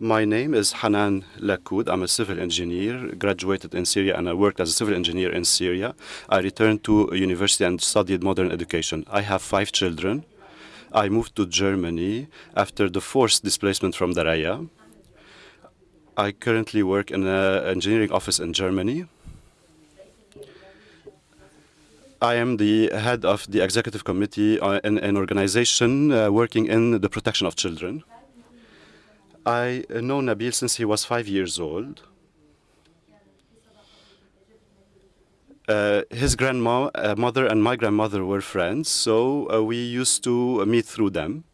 My name is Hanan Lakoud. I'm a civil engineer, graduated in Syria, and I worked as a civil engineer in Syria. I returned to university and studied modern education. I have five children. I moved to Germany after the forced displacement from Daraya. I currently work in an engineering office in Germany. I am the head of the executive committee uh, in an organization uh, working in the protection of children. I know Nabil since he was five years old. Uh, his grandma, uh, mother, and my grandmother were friends, so uh, we used to meet through them.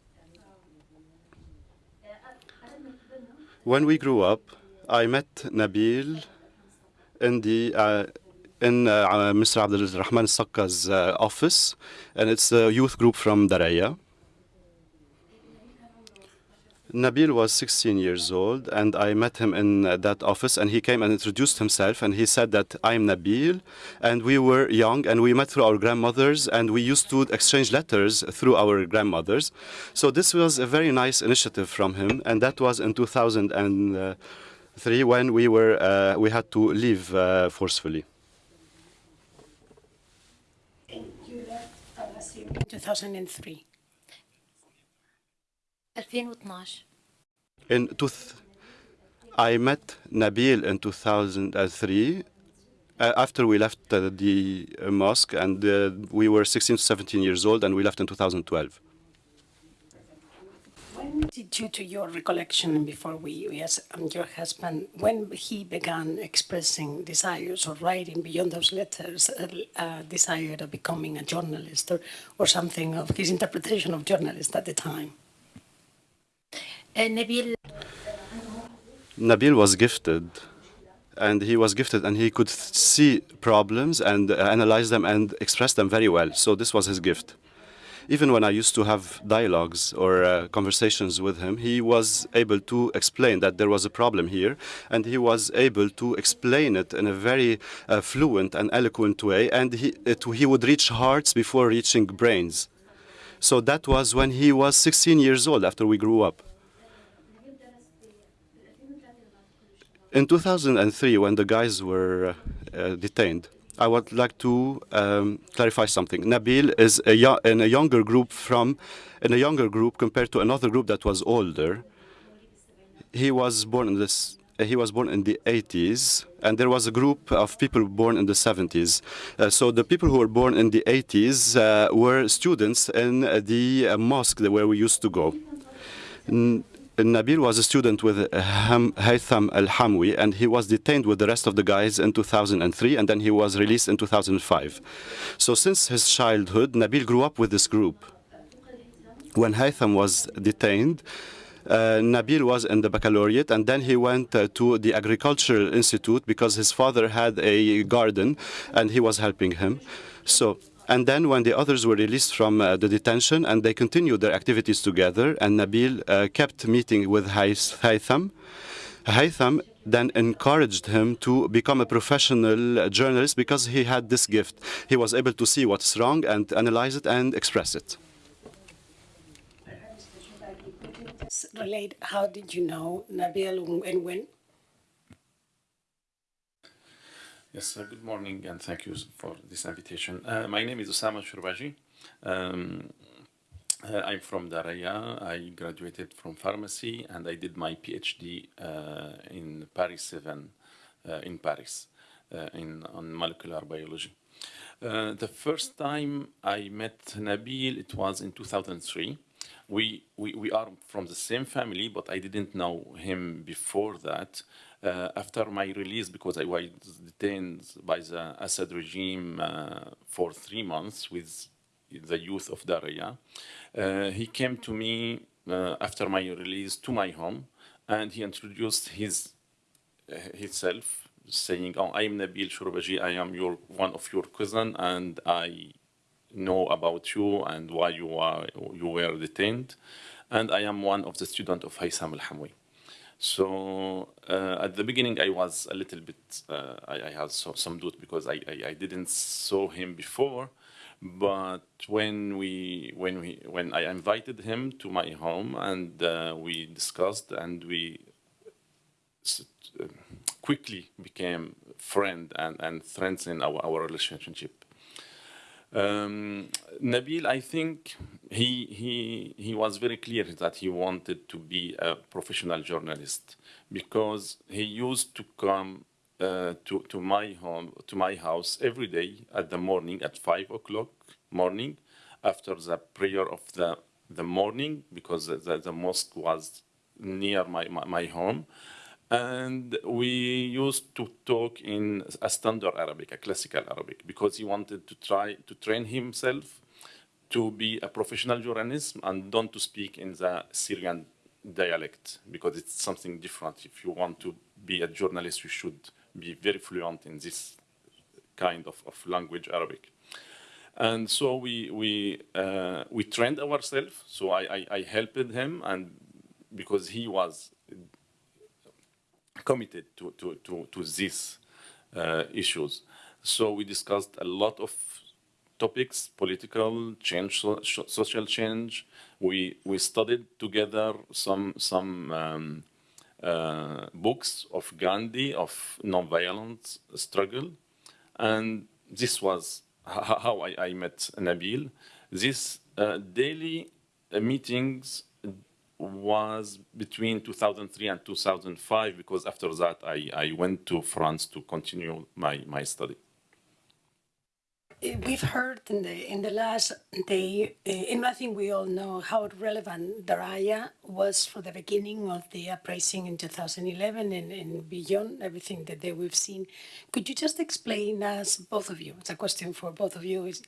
When we grew up, I met Nabil in the uh, in uh, Mr. Abdul Rahman Sakka's uh, office, and it's a youth group from Daraya. Nabil was 16 years old, and I met him in uh, that office, and he came and introduced himself, and he said that I'm Nabil, and we were young, and we met through our grandmothers, and we used to exchange letters through our grandmothers. So this was a very nice initiative from him, and that was in 2003 when we were uh, we had to leave uh, forcefully. You left uh, Syria in 2003. 2012 In tooth, I met Nabil in 2003 uh, after we left uh, the uh, mosque, and uh, we were 16 to 17 years old, and we left in 2012. When did, due to your recollection, before we, yes, um, your husband, when he began expressing desires or writing beyond those letters, a uh, desire of becoming a journalist or, or something of his interpretation of journalist at the time? Nabil. Nabil was gifted and he was gifted and he could see problems and uh, analyze them and express them very well. So this was his gift. Even when I used to have dialogues or uh, conversations with him, he was able to explain that there was a problem here, and he was able to explain it in a very uh, fluent and eloquent way, and he, it, he would reach hearts before reaching brains. So that was when he was 16 years old after we grew up. In 2003, when the guys were uh, uh, detained, I would like to um, clarify something. Nabil is a in a younger group from, in a younger group compared to another group that was older. He was born in this. uh, He was born in the 80s, and there was a group of people born in the 70s. Uh, so the people who were born in the 80s uh, were students in the uh, mosque where we used to go. Nabil was a student with uh, Haytham Al Hamwi, and he was detained with the rest of the guys in 2003, and then he was released in 2005. So, since his childhood, Nabil grew up with this group. When Haytham was detained, uh, Nabil was in the baccalaureate, and then he went uh, to the agricultural institute because his father had a garden, and he was helping him. So. And then when the others were released from uh, the detention and they continued their activities together and Nabil uh, kept meeting with Hayth- Haytham, Haytham then encouraged him to become a professional journalist because he had this gift. He was able to see what's wrong and analyze it and express it. Relate, how did you know Nabil and when? Yes, uh, good morning and thank you for this invitation. Uh, my name is Osama Shurbaji. Um, uh, I'm from Daraya. I graduated from pharmacy and I did my PhD uh, in Paris 7 uh, in Paris uh, in, on molecular biology. The first time I met Nabil, it was in 2003. We, we, we are from the same family, but I didn't know him before that. Uh, after my release, because I was detained by the Assad regime uh, for three months with the youth of Daraya, uh, he came to me uh, after my release to my home, and he introduced his uh, himself, saying, "Oh, I am Nabil Shurbaji. I am your one of your cousin, and I know about you and why you are you were detained, and I am one of the student of Haysam Al Hamwi." So uh, at the beginning, I was a little bit, uh, I, I had so, some doubt because I, I, I didn't saw him before, But when we when we when I invited him to my home and uh, we discussed and we uh, quickly became friend and and strengthened our our relationship. Um, Nabil, I think he, he, he was very clear that he wanted to be a professional journalist because he used to come uh, to, to my home, to my house every day at the morning at five o'clock morning after the prayer of the, the morning because the, the, mosque was near my, my, my home and we used to talk in a standard Arabic, a classical Arabic, because he wanted to try to train himself to be a professional journalist and don't to speak in the Syrian dialect, because it's something different. If you want to be a journalist, you should be very fluent in this kind of, of language, Arabic. And so we we uh, we trained ourselves. So I, I, I helped him, and because he was committed to, to, to, to these uh, issues. So we discussed a lot of topics, political change, so, social change. We, we studied together some, some um, uh, books of Gandhi, of nonviolent struggle. And this was how I, I met Nabil. These uh, daily uh, meetings was between 2003 and 2005 because after that I, I went to France to continue my, my study. We've heard in the in the last day, uh, and I think we all know how relevant Daraya was for the beginning of the uprising in 2011 and, and beyond everything that they, we've seen. Could you just explain us, both of you? It's a question for both of you. Is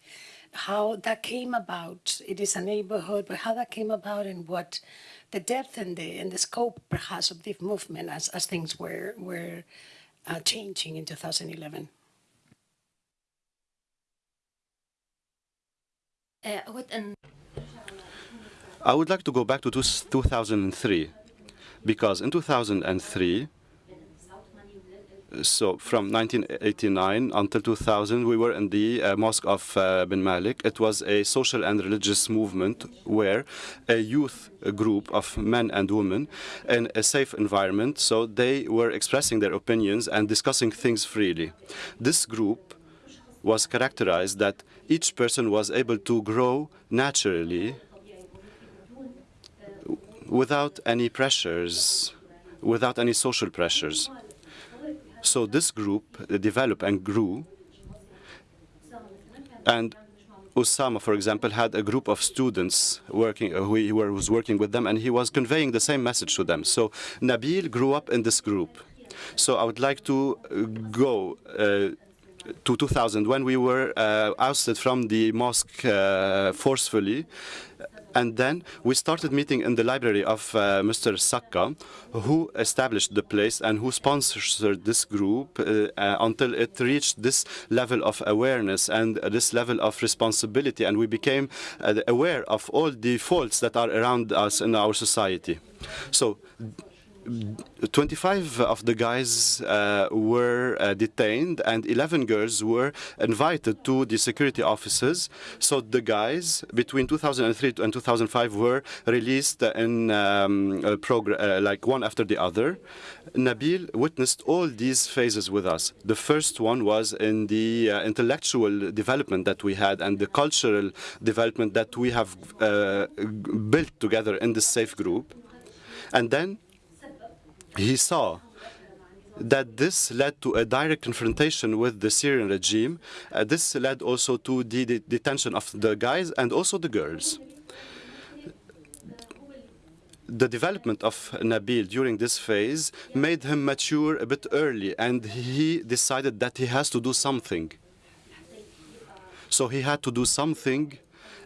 how that came about. It is a neighborhood, but how that came about and what the depth and the and the scope perhaps of this movement as, as things were were uh, changing in 2011. Uh, an I would like to go back to 2003 because in 2003 so from 1989 until 2000, we were in the uh, Mosque of uh, Ben Malik. It was a social and religious movement where a youth group of men and women in a safe environment, so they were expressing their opinions and discussing things freely. This group was characterized that each person was able to grow naturally without any pressures, without any social pressures. So this group uh, developed and grew. And Osama, for example, had a group of students working, uh, who he was working with them, and he was conveying the same message to them. So Nabil grew up in this group. So I would like to uh, go uh, to 2000 when we were uh, ousted from the mosque uh, forcefully. And then we started meeting in the library of uh, Mr. Sakka, who established the place and who sponsored this group uh, uh, until it reached this level of awareness and this level of responsibility. And we became uh, aware of all the faults that are around us in our society. So 25 of the guys uh, were uh, detained and 11 girls were invited to the security offices. So the guys between 2003 and 2005 were released in um, uh, like one after the other. Nabil witnessed all these phases with us. The first one was in the uh, intellectual development that we had and the cultural development that we have uh, built together in the safe group. And then he saw that this led to a direct confrontation with the Syrian regime. Uh, this led also to the de- detention of the guys and also the girls. The development of Nabil during this phase made him mature a bit early, and he decided that he has to do something. So he had to do something,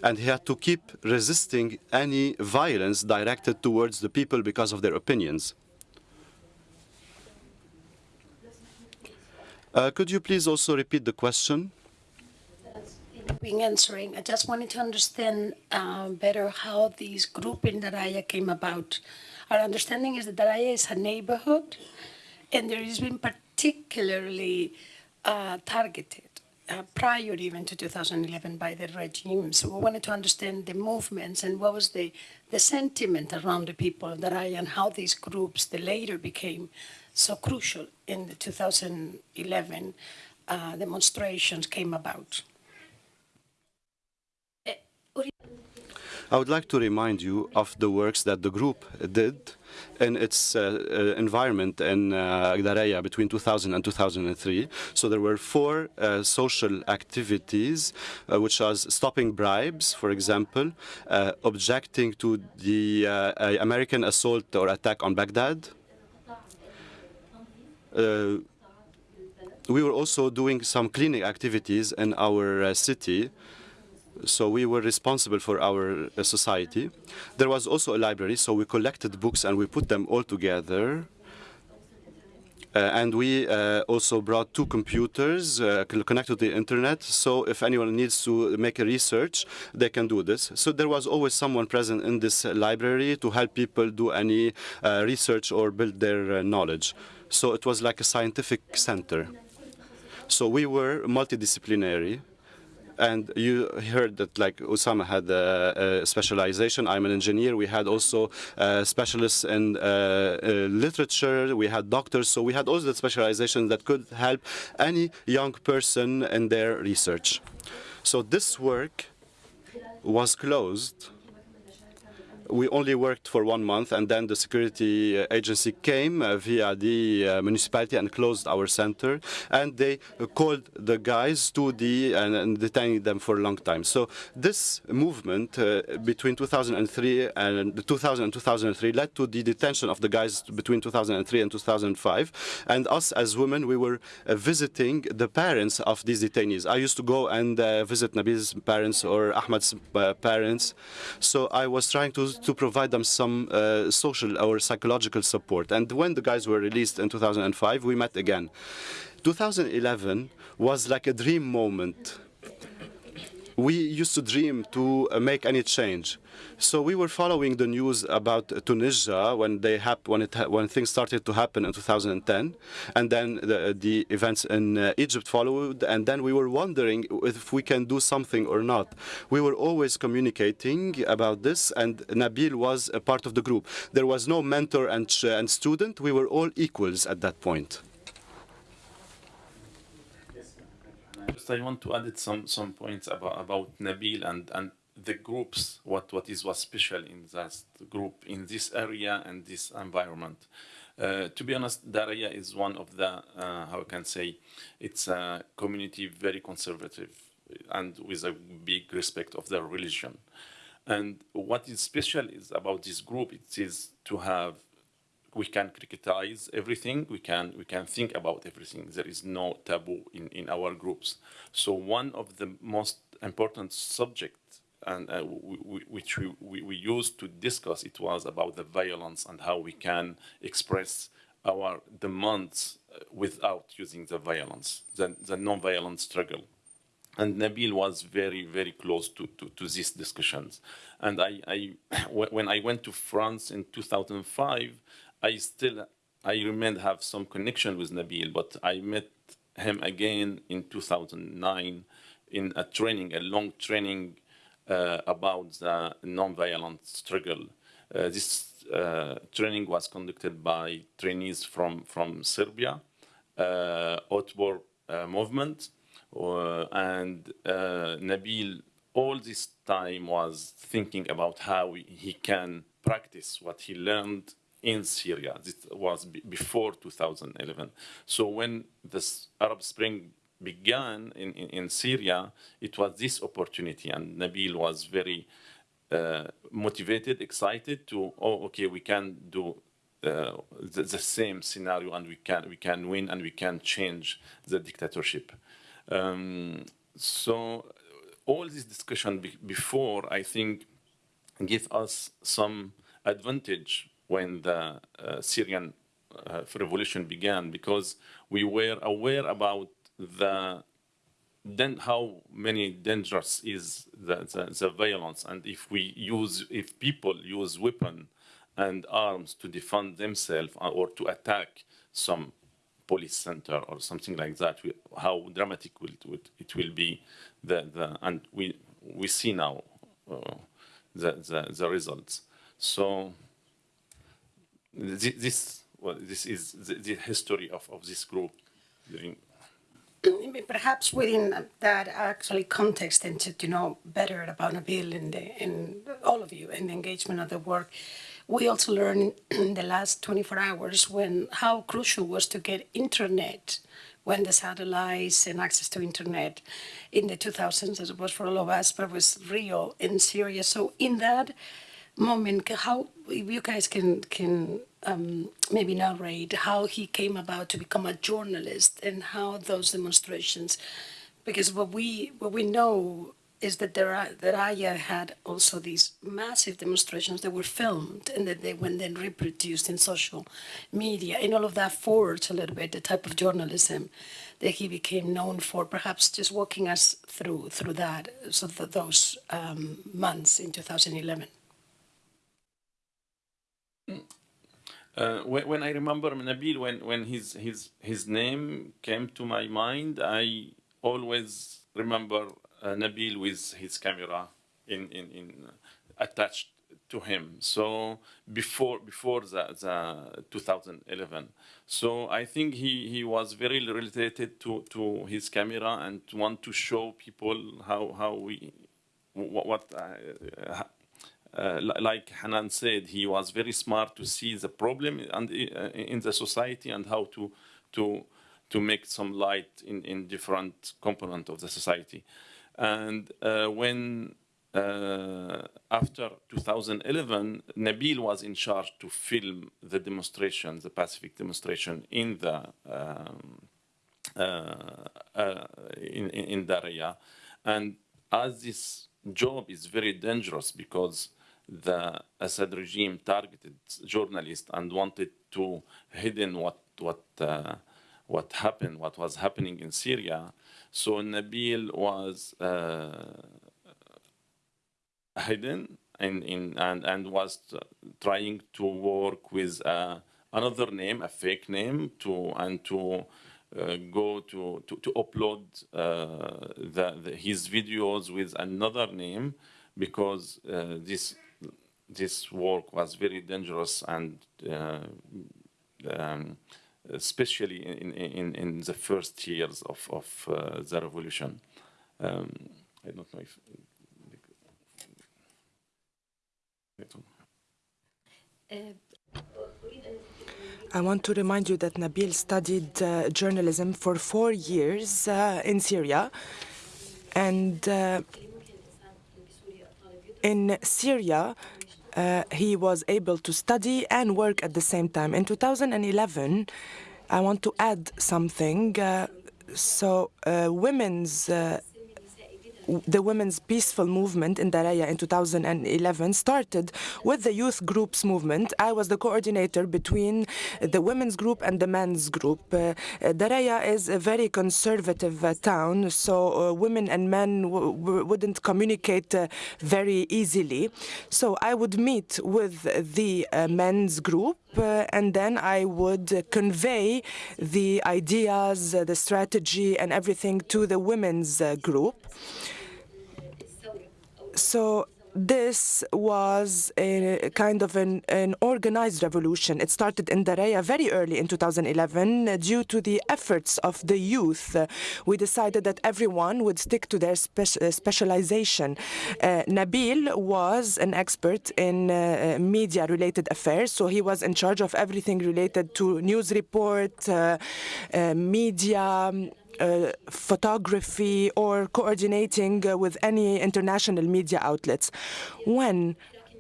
and he had to keep resisting any violence directed towards the people because of their opinions. Uh, could you please also repeat the question? Being answering, I just wanted to understand um, better how this group in Daraya came about. Our understanding is that Daraya is a neighborhood, and there has been particularly uh, targeted uh, prior even to 2011 by the regime. So we wanted to understand the movements and what was the, the sentiment around the people of Daraya and how these groups, the later became so crucial in the 2011 uh, demonstrations came about. I would like to remind you of the works that the group did in its uh, uh, environment in uh, between 2000 and 2003. So there were four uh, social activities, uh, which was stopping bribes, for example, uh, objecting to the American assault or attack on Baghdad. We were also doing some cleaning activities in our city so we were responsible for our uh, society. There was also a library, so we collected books and we put them all together. Uh, and we uh, also brought two computers uh, connected to the internet, so if anyone needs to make a research, they can do this. So there was always someone present in this library to help people do any uh, research or build their uh, knowledge. So it was like a scientific center. So we were multidisciplinary. And you heard that like Osama had a, a specialization. I'm an engineer. We had also uh, specialists in uh, uh, literature. We had doctors. So we had all the specializations that could help any young person in their research. So this work was closed we only worked for one month, and then the security uh, agency came uh, via the uh, municipality and closed our center, and they called the guys to the and, and detaining them for a long time. So this movement between 2003 and 2000 and 2003 led to the detention of the guys between 2003 and 2005, and us as women, we were visiting the parents of these detainees. I used to go and visit Nabil's parents or Ahmad's parents, so I was trying to to provide them some uh, social or psychological support. And when the guys were released in 2005, we met again. 2011 was like a dream moment we used to dream to uh, make any change. So we were following the news about Tunisia when they when it when things started to happen in 2010, and then the, the events in uh, Egypt followed, and then we were wondering if we can do something or not. We were always communicating about this, and Nabil was a part of the group. There was no mentor and, and student. We were all equals at that point. Just I want to add some some points about about Nabil and and the groups. What what is was special in that group in this area and this environment. Uh, to be honest, Daraya is one of the uh, how I can say it's a community very conservative and with a big respect of their religion. And what is special is about this group. It is to have we can criticize everything we can we can think about everything. There is no taboo in in our groups. So one of the most important subjects and uh, which we, we, we used to discuss it was about the violence and how we can express our demands uh, without using the violence the, the non-violent struggle. And Nabil was very, very close to, to, to these discussions. And I, I, when I went to France in 2005, I still, I remain have some connection with Nabil, but I met him again in 2009 in a training, a long training uh, about the non-violent struggle. Uh, this uh, training was conducted by trainees from, from Serbia, uh, uh, movement, uh, and uh, Nabil all this time was thinking about how he can practice what he learned in Syria. This was before 2011. So when the Arab Spring began in, in, in, Syria, it was this opportunity, and Nabil was very uh, motivated, excited to, oh, okay, we can do uh, the, the, same scenario, and we can we can win, and we can change the dictatorship. Um, so all this discussion be before, I think, give us some advantage when the uh, Syrian uh, revolution began because we were aware about the then how many dangerous is the, the, the, violence and if we use if people use weapon and arms to defend themselves or to attack some police center or something like that. We, how dramatic will it, will it will be, the, the and we we see now uh, the, the the results. So this well, this is the, the history of, of this group Perhaps within that actually context and to, to know better about Nabil and, the, and all of you and the engagement of the work, we also learned in the last 24 hours when how crucial was to get internet when the satellites and access to internet in the 2000s, as it was for all of us, but was real and serious. So in that moment, how you guys can can um, maybe narrate how he came about to become a journalist and how those demonstrations, because what we what we know is that there are, that Aya had also these massive demonstrations that were filmed and that they were then reproduced in social media, and all of that forged a little bit the type of journalism that he became known for. Perhaps just walking us through through that, so that those um, months in 2011. Uh, when, when I remember Nabil, when, when his, his, his name came to my mind, I always remember uh, Nabil with his camera in, in, in attached to him. So before before the, the 2011, so I think he, he was very related to, to his camera and want to show people how how we what, what uh, uh, like Hanan said, he was very smart to see the problem and uh, in the society and how to to to make some light in, in different component of the society. And uh, when uh, after 2011, Nabil was in charge to film the demonstration, the Pacific demonstration in the um, uh, uh, in, in, Daraya. And as this job is very dangerous because the Assad regime targeted journalists and wanted to hidden what what uh, what happened, what was happening in Syria. So Nabil was uh, hidden in, in and and was trying to work with uh, another name, a fake name, to and to uh, go to, to, to upload uh, the, the, his videos with another name because uh, this this work was very dangerous and uh, um, especially in, in, in the first years of, of uh, the revolution. Um, I don't know if. I want to remind you that Nabil studied uh, journalism for four years uh, in Syria. And uh, in Syria, uh, he was able to study and work at the same time. In 2011, I want to add something. Uh, so, uh, women's uh, the women's peaceful movement in Daraya in 2011 started with the youth groups movement. I was the coordinator between the women's group and the men's group. Uh, Daraya is a very conservative uh, town, so uh, women and men wouldn't communicate uh, very easily. So I would meet with the uh, men's group uh, and then I would convey the ideas, the strategy, and everything to the women's group. So this was a kind of an, an, organized revolution. It started in Daraya very early in 2011 uh, due to the efforts of the youth. We decided that everyone would stick to their spe uh, specialization. Uh, Nabil was an expert in uh, media-related affairs, so he was in charge of everything related to news report, uh, media, uh, photography or coordinating uh, with any international media outlets. When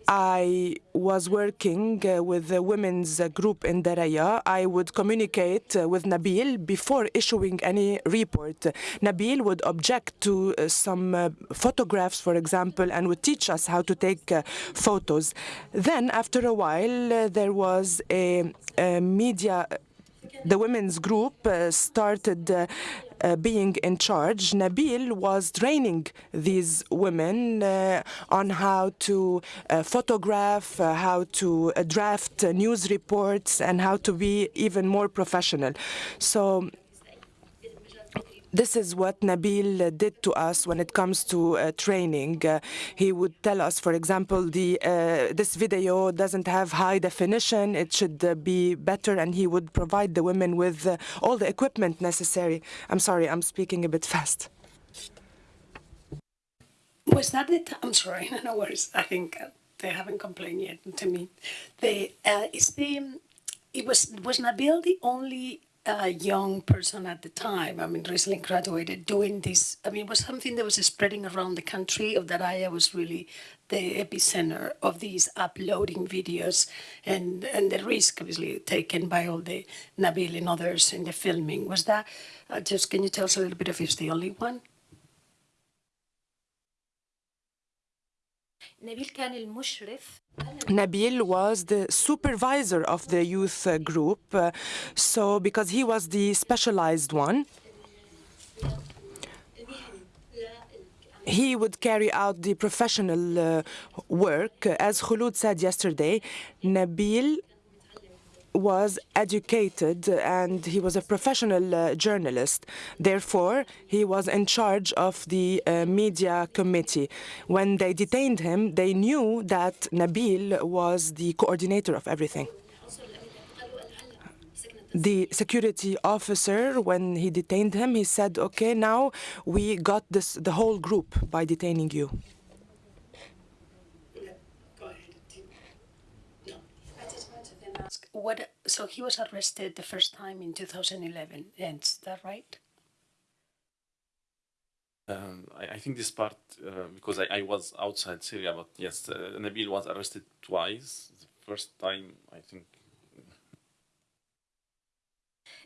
I was working uh, with the women's group in Daraya. I would communicate uh, with Nabil before issuing any report. Nabil would object to uh, some photographs, for example, and would teach us how to take photos. Then, after a while, there was a, a media the women's group uh, started uh, uh, being in charge, Nabil was training these women uh, on how to uh, photograph, uh, how to uh, draft news reports, and how to be even more professional. So this is what Nabil did to us when it comes to uh, training. Uh, he would tell us, for example, the uh, this video doesn't have high definition; it should uh, be better, and he would provide the women with uh, all the equipment necessary. I'm sorry, I'm speaking a bit fast. Was that it? I'm sorry, no worries. I think uh, they haven't complained yet to me. The uh, is the it was was Nabil the only uh, young person at the time? I mean, recently graduated, doing this. I mean, it was something that was spreading around the country. Of that I was really the epicenter of these uploading videos, and and the risk obviously taken by all the Nabil and others in the filming. Was that uh, just? Can you tell us a little bit if it's the only one? Nabil was the supervisor of the youth group, so because he was the specialized one, he would carry out the professional uh, work. As Khulud said yesterday, Nabil was educated and he was a professional uh, journalist. Therefore, he was in charge of the uh, media committee. When they detained him, they knew that Nabil was the coordinator of everything. The security officer, when he detained him, he said, "Okay, now we got this the whole group by detaining you." Go ahead. No, I just wanted to then ask what. So he was arrested the first time in 2011, and is that right? Um, I, I think this part, uh, because I, I was outside Syria, but yes, uh, Nabil was arrested twice. The first time, I think,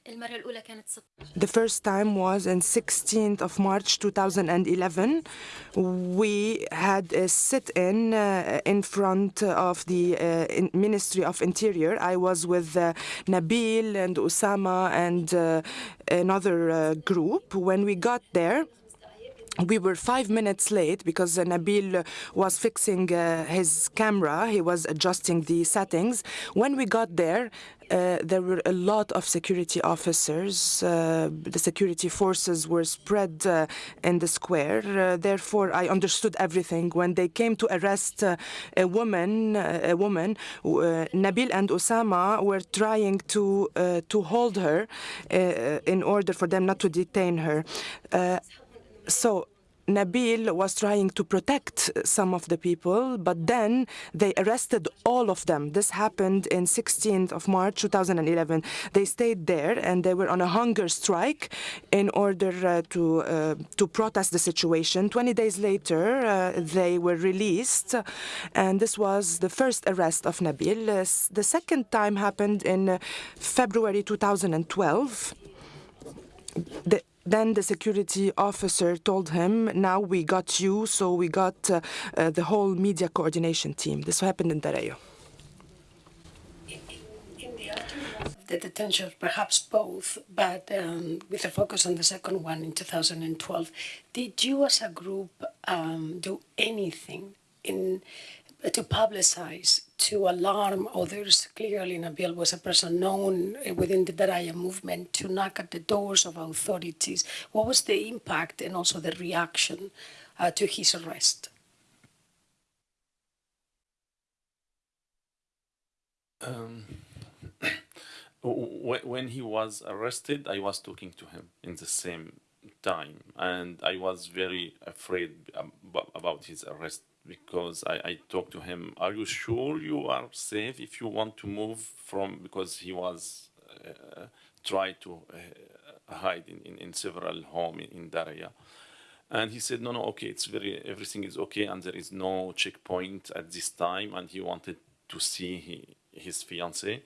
The first time was on 16th of March 2011. We had a sit-in uh, in front of the uh, in Ministry of Interior. I was with uh, Nabil and Osama and uh, another uh, group. When we got there, we were five minutes late because uh, Nabil was fixing uh, his camera. He was adjusting the settings. When we got there, uh, there were a lot of security officers. Uh, the security forces were spread uh, in the square. Uh, therefore, I understood everything. When they came to arrest uh, a woman, a woman, Nabil and Osama were trying to to hold her in order for them not to detain her. So Nabil was trying to protect some of the people, but then they arrested all of them. This happened in 16th of March 2011. They stayed there and they were on a hunger strike in order uh, to uh, to protest the situation. 20 days later, uh, they were released, and this was the first arrest of Nabil. Uh, the second time happened in uh, February 2012 the, then the security officer told him, "Now we got you, so we got uh, uh, the whole media coordination team." This happened in Daraya. The the detention, perhaps both, but um, with a focus on the second one in 2012, did you as a group um, do anything in to publicize, to alarm others? Clearly, Nabil was a person known uh, within the Daraya movement to knock at the doors of authorities. What was the impact and also the reaction uh, to his arrest? Um, when he was arrested, I was talking to him in the same time, and I was very afraid about his arrest because I, I talked to him. Are you sure you are safe if you want to move from? Because he was uh, tried to uh, hide in, in, in several home in, in Daraya. And he said, no, no, okay, it's very, everything is okay, and there is no checkpoint at this time. And he wanted to see he, his fiancée,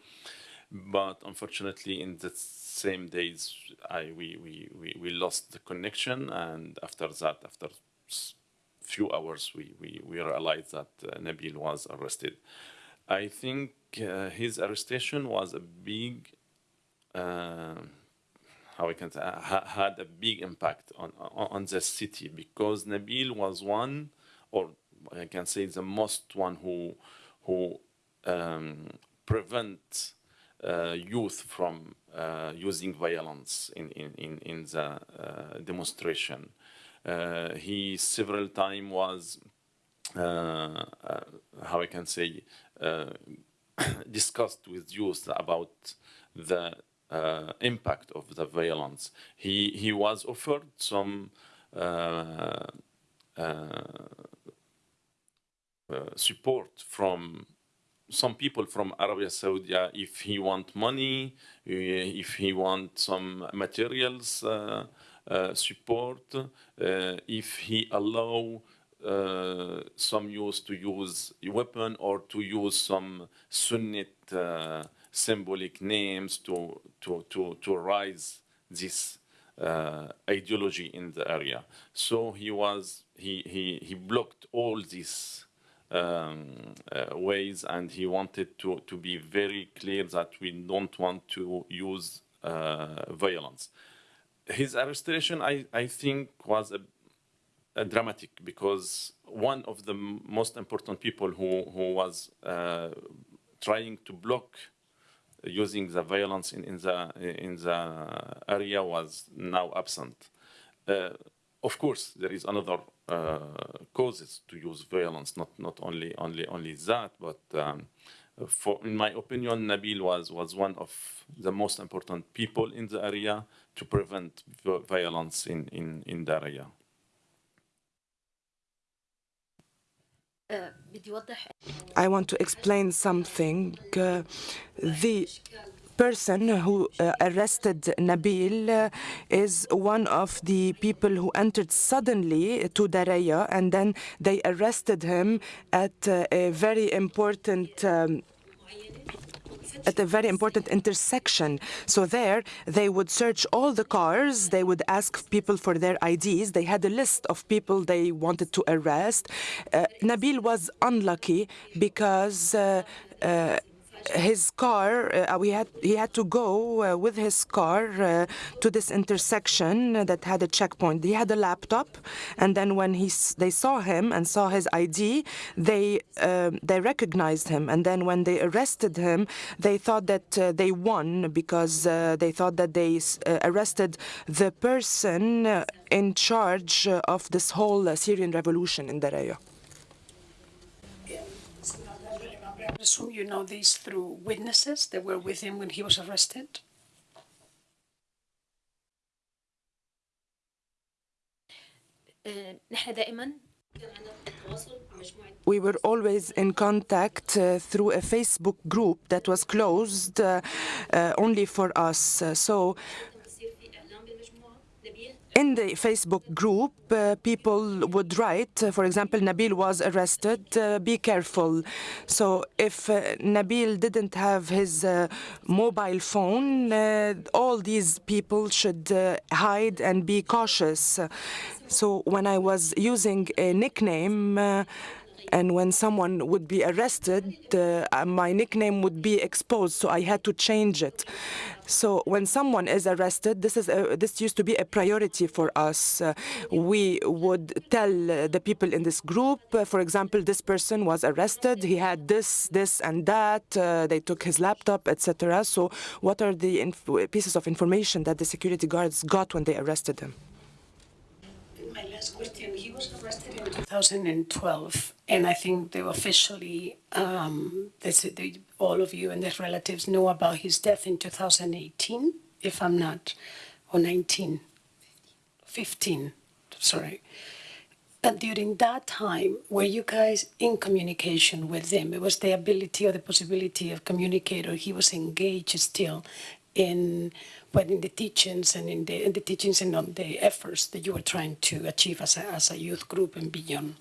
but unfortunately, in the same days, I we, we, we, we lost the connection, and after that, after few hours, we, we, we realized that uh, Nabil was arrested. I think uh, his arrestation was a big, uh, how we can say, ha- had a big impact on, on on the city because Nabil was one, or I can say the most one who who um, prevent uh, youth from uh, using violence in in in, in the uh, demonstration. Uh, he several time was uh, uh, how I can say discussed with youth about the uh, impact of the violence. He he was offered some uh, uh, support from some people from Arabia Saudi if he want money, if he want some materials support, uh, if he allow uh, some use to use a weapon or to use some Sunnit uh, symbolic names to to to to rise this uh, ideology in the area. So he was he he he blocked all these um, uh, ways, and he wanted to to be very clear that we don't want to use uh, violence. His arrestation, I I think, was a uh, dramatic because one of the most important people who, who was uh, trying to block using the violence in, in the in the area was now absent. Uh, of course, there is another uh, causes to use violence, not not only only only that, but um, for, in my opinion, Nabil was, was one of the most important people in the area to prevent violence in, in, in the area. I want to explain something. Uh, the person who uh, arrested Nabil uh, is one of the people who entered suddenly to Daraya and then they arrested him at uh, a very important. Um, at a very important intersection. So there, they would search all the cars. They would ask people for their IDs. They had a list of people they wanted to arrest. Uh, Nabil was unlucky because. Uh, uh, his car, uh, we had he had to go uh, with his car uh, to this intersection that had a checkpoint. He had a laptop, and then when he they saw him and saw his ID, they um they recognized him. And then when they arrested him, they thought that uh, they won because uh, they thought that they uh, arrested the person in charge of this whole Syrian revolution in Daraya. I assume you know this through witnesses that were with him when he was arrested. Uh, we were always in contact uh, through a Facebook group that was closed uh, uh, only for us. Uh, so in the Facebook group, uh, people would write, uh, for example, Nabil was arrested, uh, be careful. So if uh, Nabil didn't have his uh, mobile phone, uh, all these people should hide and be cautious. So when I was using a nickname, and when someone would be arrested, uh, my nickname would be exposed, so I had to change it. So when someone is arrested, this is a, this used to be a priority for us. Uh, we would tell uh, the people in this group, uh, for example, this person was arrested. He had this, this, and that. Uh, they took his laptop, etc. So what are the pieces of information that the security guards got when they arrested him? Was arrested in 2012, and I think they officially, um, they they, all of you and their relatives know about his death in 2018, if I'm not, or 19, 15, sorry. But during that time, were you guys in communication with them? It was the ability or the possibility of communicate, or he was engaged still in but in the teachings and in the, in the teachings and on the efforts that you were trying to achieve as a, as a youth group and beyond.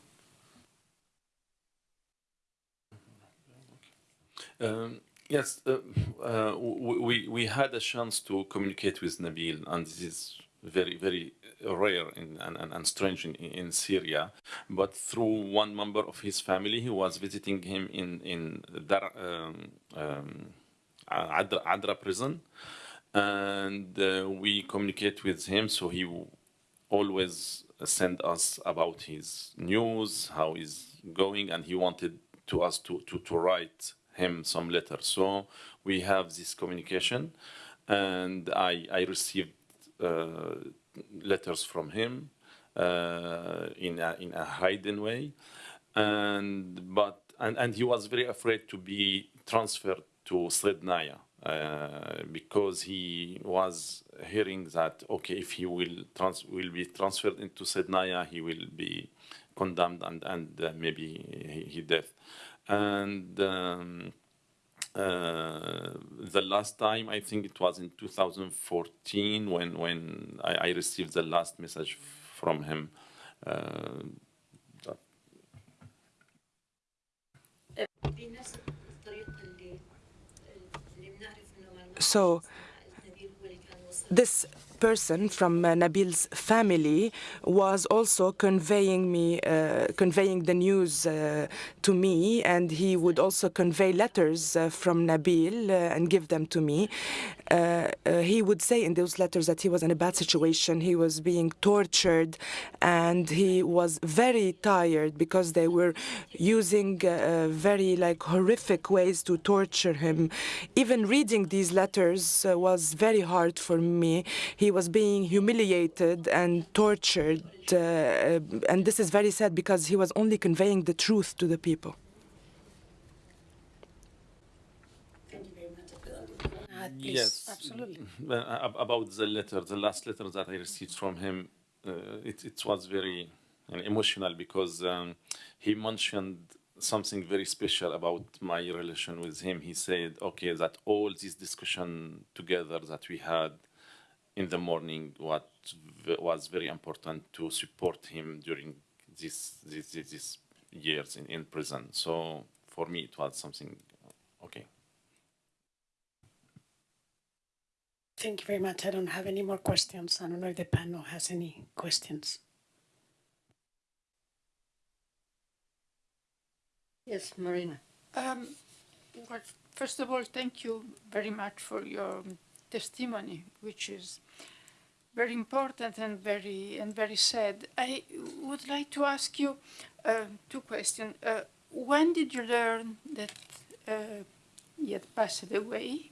Um, yes, uh, uh, we we had a chance to communicate with Nabil, and this is very very rare in, and, and, and strange in, in Syria. But through one member of his family, he was visiting him in in Dar, um, um, Adra, Adra prison. and uh, we communicate with him. So he always send us about his news, how he's going, and he wanted to us to, to, to write him some letters. So we have this communication, and I, I received uh, letters from him uh, in, a, in a hidden way, and but and, and he was very afraid to be transferred to Sednaya uh, because he was hearing that okay if he will trans will be transferred into Sednaya he will be condemned and and uh, maybe he, he death. And um, uh, the last time I think it was in 2014 when when I, I received the last message from him uh, So this person from uh, Nabil's family was also conveying me, uh, conveying the news uh, to me, and he would also convey letters uh, from Nabil uh, and give them to me. Uh, uh, he would say in those letters that he was in a bad situation, he was being tortured, and he was very tired because they were using uh, very like horrific ways to torture him. Even reading these letters was very hard for me. He was being humiliated and tortured, and this is very sad because he was only conveying the truth to the people. Thank you very much. Uh, please. Yes. Absolutely. About the letter, the last letter that I received from him, uh, it, it was very emotional because um, he mentioned something very special about my relation with him. He said, okay, that all this discussion together that we had in the morning what v- was very important to support him during this, this, this, this years in, in prison. So for me, it was something okay. Thank you very much. I don't have any more questions. I don't know if the panel has any questions. Yes, Marina. Um, well, first of all, thank you very much for your testimony, which is very important and very and very sad. I would like to ask you uh, two questions. Uh, when did you learn that uh, he had passed away?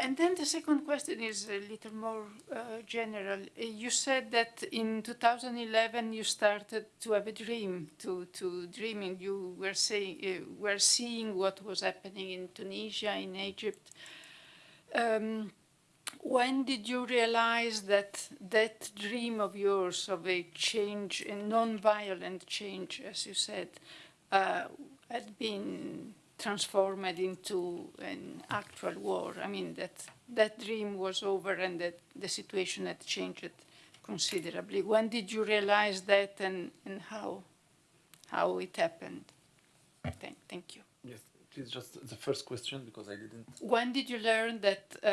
And then the second question is a little more uh, general. You said that in 2011 you started to have a dream, to, to dreaming. You were saying, uh, were seeing what was happening in Tunisia, in Egypt. Um, when did you realize that that dream of yours of a change, a non-violent change, as you said, uh, had been transformed into an actual war? I mean, that that dream was over and that the situation had changed considerably. When did you realize that and, and how, how it happened? Thank, thank you. Yes, please just the first question because I didn't. When did you learn that uh,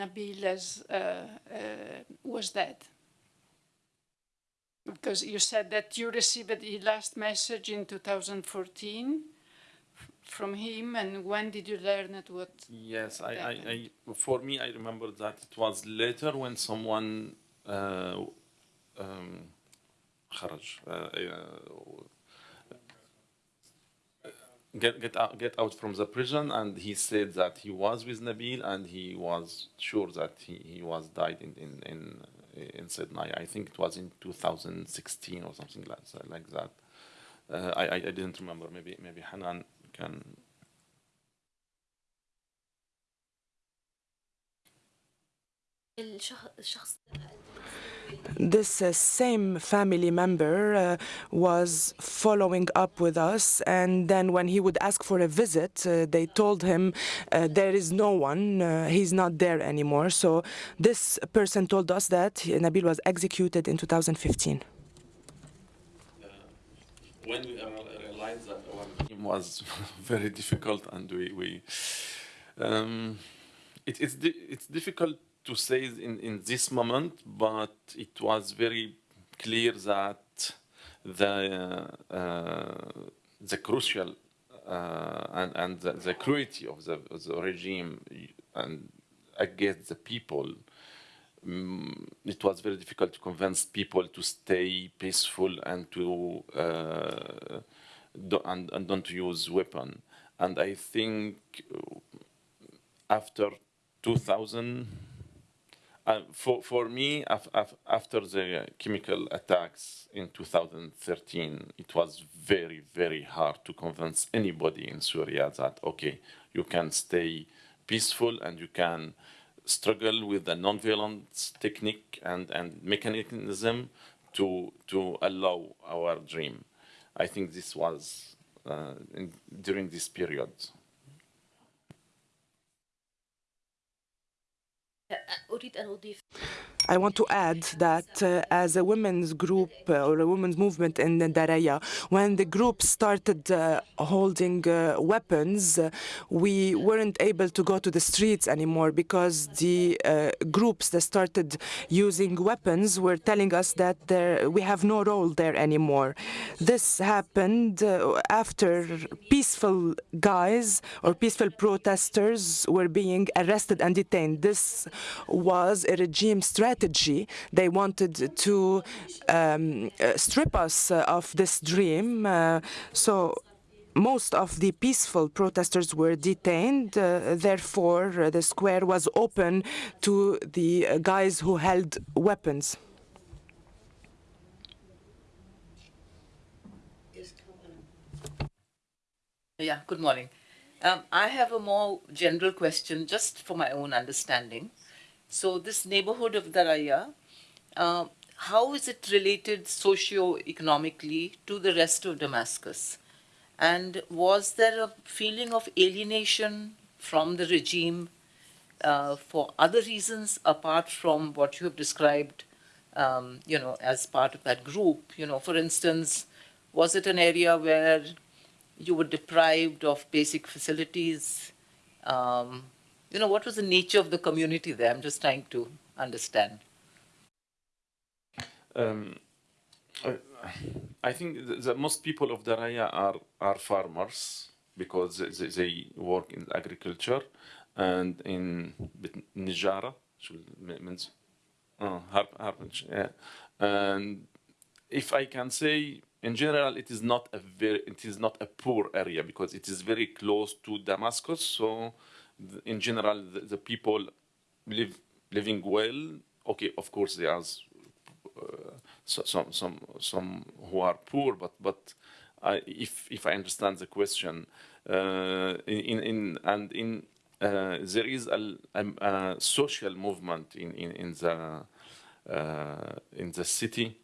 Nabil has, uh, uh, was dead? Because you said that you received the last message in 2014 f- from him and when did you learn it what yes I, I, I, for me i remember that it was later when someone uh, um, uh, uh, get, get, out, get out from the prison and he said that he was with nabil and he was sure that he, he was died in, in, in, in Sednaya. I think it was in 2016 or something like, like that. Uh, I, I didn't remember. Maybe maybe Hanan can this uh, same family member uh, was following up with us and then when he would ask for a visit uh, they told him uh, there is no one uh, he's not there anymore. So this person told us that Nabil was executed in 2015 uh, when we are was very difficult and we, we um, it, it's, di- it's difficult to say in, in this moment, but it was very clear that the, uh, the crucial uh, and, and the, the cruelty of the, the regime and against the people, mm, it was very difficult to convince people to stay peaceful and to uh, and, and don't use weapon. And I think uh, after 2000, uh, for, for me, af, af, after the chemical attacks in 2013, it was very, very hard to convince anybody in Syria that, okay, you can stay peaceful and you can struggle with the non-violent technique and, and mechanism to, to allow our dream. I think this was uh, in, during this period. أريد أن أضيف I want to add that uh, as a women's group uh, or a women's movement in Daraya, when the group started uh, holding uh, weapons, uh, we weren't able to go to the streets anymore because the uh, groups that started using weapons were telling us that there, we have no role there anymore. This happened after peaceful guys or peaceful protesters were being arrested and detained. This was a regime strategy strategy. They wanted to um, uh, strip us uh, of this dream. Uh, so most of the peaceful protesters were detained. Uh, therefore, uh, the square was open to the uh, guys who held weapons. Yeah, good morning. Um, I have a more general question just for my own understanding. So this neighborhood of Daraya, uh, how is it related socio-economically to the rest of Damascus? And was there a feeling of alienation from the regime uh, for other reasons apart from what you have described, um, you know, as part of that group? You know, for instance, was it an area where you were deprived of basic facilities? Um, you know, what was the nature of the community there? I'm just trying to understand. Um, I, I think the most people of Daraya are, are farmers because they, they work in agriculture and in Nijara, means uh, yeah. and if I can say in general it is not a very it is not a poor area because it is very close to Damascus so in general, the, the, people live living well. Okay, of course, there are uh, some some some who are poor, but but I, if if I understand the question, uh, in in and in uh, there is a, a, a, social movement in in, in the uh, in the city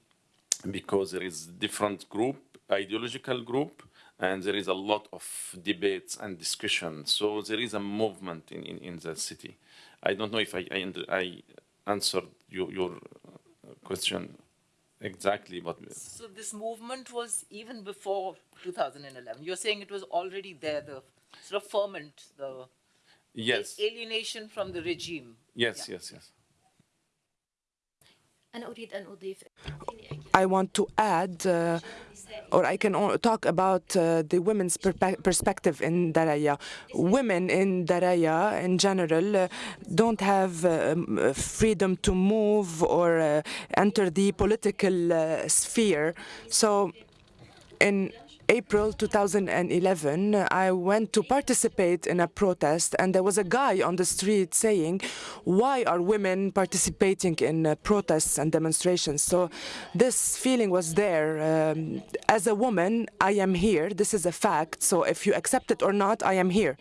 because there is different group ideological group and there is a lot of debates and discussion. So there is a movement in, in, in the city. I don't know if I, I, I answered your, your uh, question exactly, but... So this movement was even before 2011. You're saying it was already there, the sort of ferment, the yes. alienation from the regime. Yes, yeah. yes, yes. I want to add uh, or I can talk about uh, the women's perspective in Daraya. Women in Daraya, in general, uh, don't have um, freedom to move or uh, enter the political uh, sphere. So, in April 2011, I went to participate in a protest, and there was a guy on the street saying, why are women participating in uh, protests and demonstrations? So this feeling was there. Um, as a woman, I am here. This is a fact. So if you accept it or not, I am here.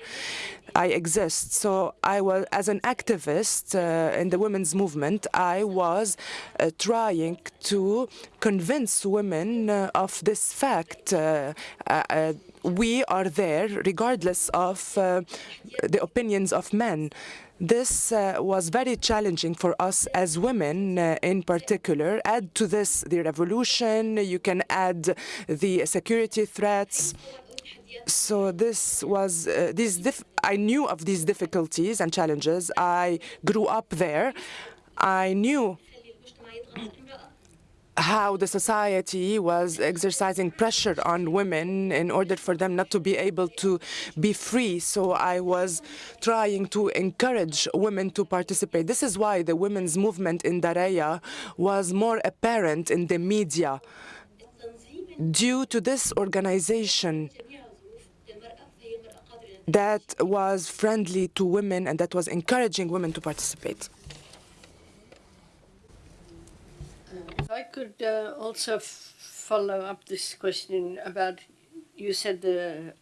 I exist. So I was, as an activist uh, in the women's movement, I was uh, trying to convince women uh, of this fact. Uh, uh, we are there regardless of the opinions of men. This uh, was very challenging for us as women uh, in particular. Add to this the revolution, you can add the security threats, so this was uh, these I knew of these difficulties and challenges. I grew up there. I knew how the society was exercising pressure on women in order for them not to be able to be free. So I was trying to encourage women to participate. This is why the women's movement in Daraya was more apparent in the media. Due to this organization that was friendly to women and that was encouraging women to participate. I could uh, also follow up this question about you said the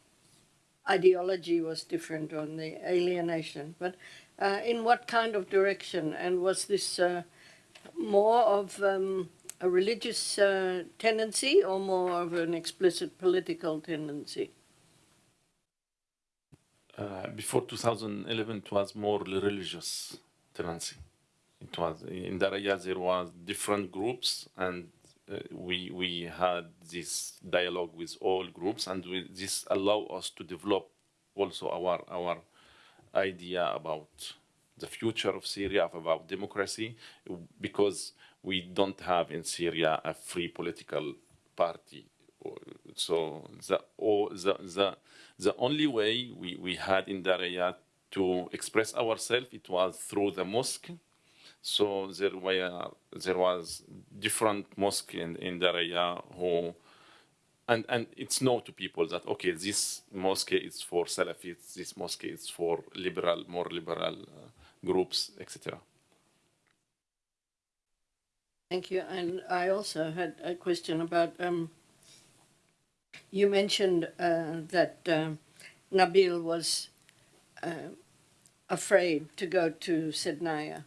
ideology was different on the alienation, but uh, in what kind of direction? And was this uh, more of um, a religious uh, tendency or more of an explicit political tendency? Uh, before 2011, it was more religious tendency. It was in Daraya there was different groups, and uh, we we had this dialogue with all groups, and we, this allow us to develop also our our idea about the future of Syria, about democracy, because we don't have in Syria a free political party. So the or the the the only way we, we had in Daraya to express ourselves it was through the mosque so there were there was different mosque in, in Daraya who and and it's known to people that okay this mosque is for Salafists, this mosque is for liberal, more liberal uh, groups, etc. Thank you. And I also had a question about um, you mentioned uh, that um, Nabil was uh, afraid to go to Sednaya.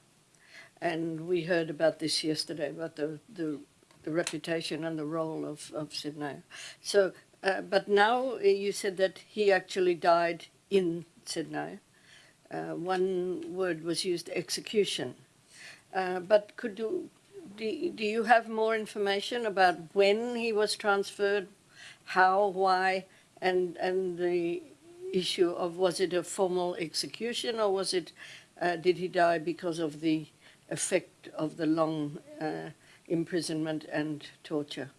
And we heard about this yesterday, about the, the, the reputation and the role of, of Sednaya. So, uh, but now uh, you said that he actually died in Sednaya. Uh, one word was used, execution. Uh, but could you, do, do you have more information about when he was transferred, how, why, and and the issue of was it a formal execution or was it uh, did he die because of the effect of the long uh, imprisonment and torture.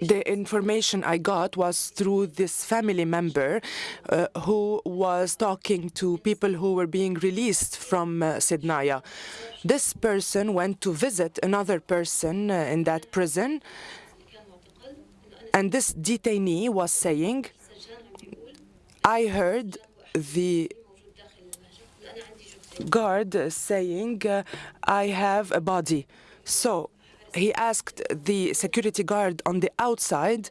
The information I got was through this family member uh, who was talking to people who were being released from uh, Sidnaya. This person went to visit another person uh, in that prison, and this detainee was saying, I heard the guard saying, I have a body. So he asked the security guard on the outside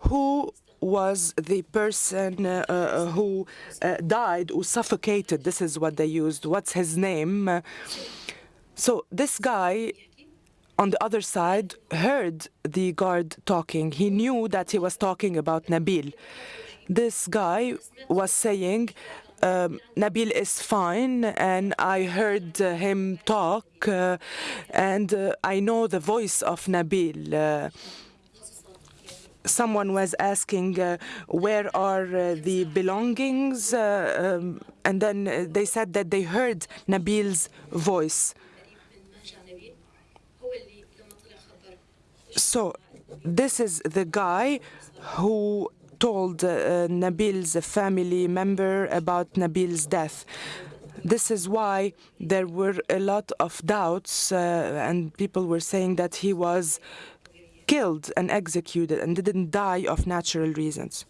who was the person uh, uh, who uh, died who suffocated. This is what they used. What's his name? So this guy on the other side heard the guard talking. He knew that he was talking about Nabil. This guy was saying, um, Nabil is fine, and I heard uh, him talk, uh, and uh, I know the voice of Nabil. Uh, someone was asking, uh, where are uh, the belongings? Um, and then they said that they heard Nabil's voice. So, this is the guy who told uh, Nabil's family member about Nabil's death. This is why there were a lot of doubts uh, and people were saying that he was killed and executed and didn't die of natural reasons.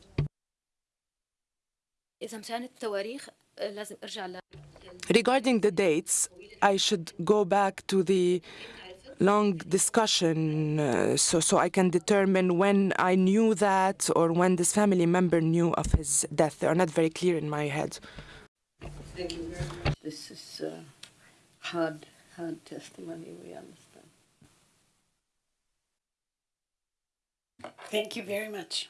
Regarding the dates, I should go back to the long discussion uh, so, so I can determine when I knew that or when this family member knew of his death. They are not very clear in my head. Thank you very much. This is uh, hard, hard testimony, we understand. Thank you very much.